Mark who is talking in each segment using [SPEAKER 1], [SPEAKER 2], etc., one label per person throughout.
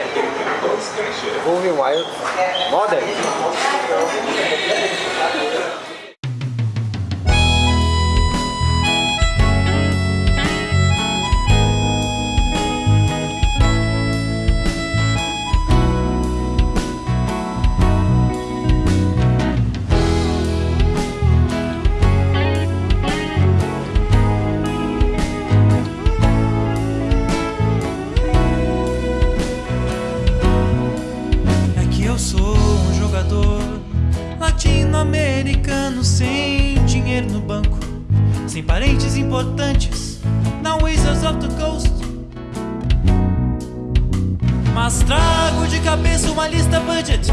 [SPEAKER 1] Modern.
[SPEAKER 2] Wolverine Wild. Modern. Sem parentes importantes na Wizards of the Coast. Mas trago de cabeça uma lista budget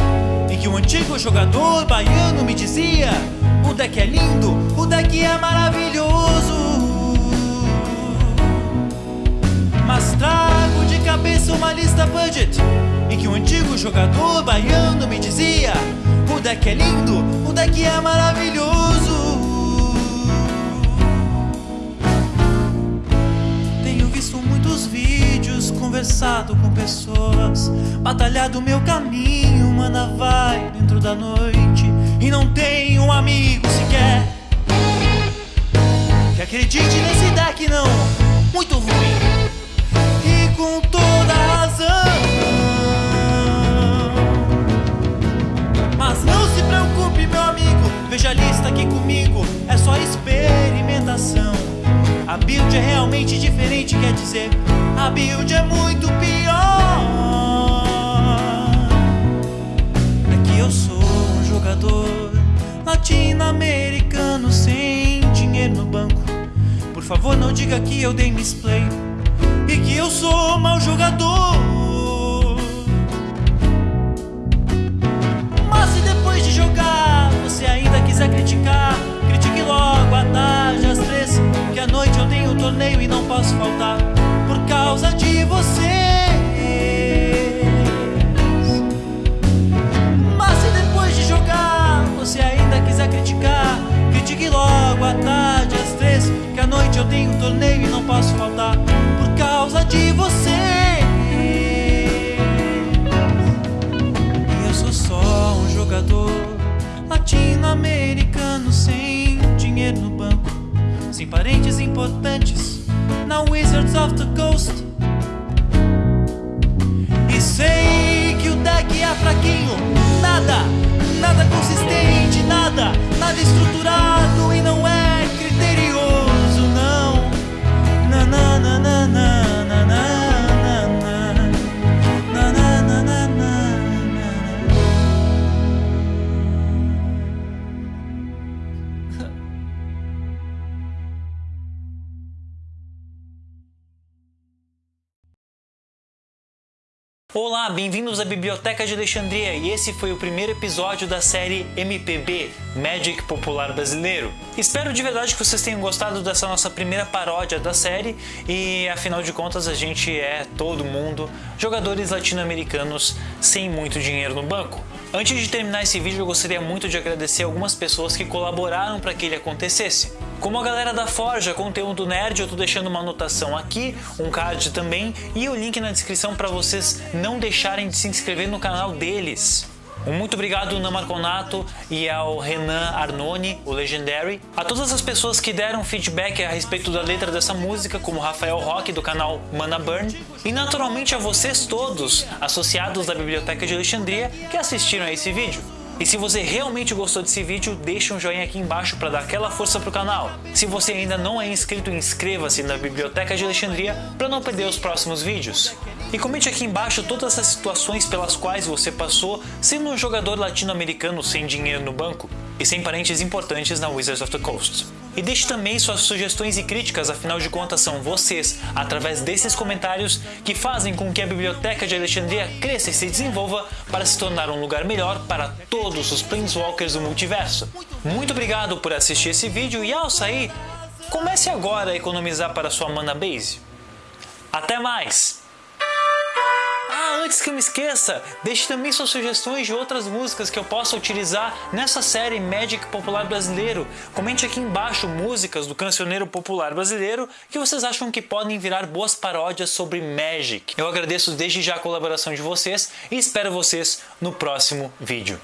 [SPEAKER 2] em que um antigo jogador baiano me dizia: O deck é lindo, o deck é maravilhoso. Mas trago de cabeça uma lista budget Em que um antigo jogador baiano me dizia O deck é lindo, o deck é maravilhoso conversado com pessoas. Batalhado meu caminho, mana vai dentro da noite. E não tenho um amigo sequer Que acredite nesse deck não, muito ruim. E com toda razão. Mas não se preocupe, meu amigo, veja a lista aqui comigo, é só experimentação. A build é realmente diferente, a build é muito pior. É que eu sou um jogador latino-americano sem dinheiro no banco. Por favor, não diga que eu dei misplay e que eu sou mau jogador. Causa de vocês. Mas se depois de jogar você ainda quiser criticar, critique logo à tarde às três, que à noite eu tenho torneio e não posso faltar por causa de você. E eu sou só um jogador latino-americano sem dinheiro no banco, sem parentes importantes na Wizards of the Coast. Nada, nada Olá, bem-vindos à Biblioteca de Alexandria e esse foi o primeiro episódio da série MPB Magic Popular Brasileiro. Espero de verdade que vocês tenham gostado dessa nossa primeira paródia da série e afinal de contas a gente é todo mundo jogadores latino-americanos sem muito dinheiro no banco. Antes de terminar esse vídeo eu gostaria muito de agradecer algumas pessoas que colaboraram para que ele acontecesse. Como a galera da Forja, conteúdo nerd, eu tô deixando uma anotação aqui, um card também e o link na descrição para vocês não deixarem de se inscrever no canal deles. Um muito obrigado ao Namarconato e ao Renan Arnone, o Legendary. A todas as pessoas que deram feedback a respeito da letra dessa música, como Rafael Roque do canal Mana Burn. E naturalmente a vocês todos, associados da Biblioteca de Alexandria, que assistiram a esse vídeo. E se você realmente gostou desse vídeo, deixa um joinha aqui embaixo para dar aquela força pro canal. Se você ainda não é inscrito, inscreva-se na Biblioteca de Alexandria para não perder os próximos vídeos. E comente aqui embaixo todas as situações pelas quais você passou sendo um jogador latino-americano sem dinheiro no banco e sem parentes importantes na Wizards of the Coast. E deixe também suas sugestões e críticas, afinal de contas são vocês, através desses comentários, que fazem com que a Biblioteca de Alexandria cresça e se desenvolva para se tornar um lugar melhor para todos os Planeswalkers do multiverso. Muito obrigado por assistir esse vídeo e ao sair, comece agora a economizar para sua mana base. Até mais! Ah, antes que eu me esqueça, deixe também suas sugestões de outras músicas que eu possa utilizar nessa série Magic Popular Brasileiro. Comente aqui embaixo músicas do cancioneiro popular brasileiro que vocês acham que podem virar boas paródias sobre Magic. Eu agradeço desde já a colaboração de vocês e espero vocês no próximo vídeo.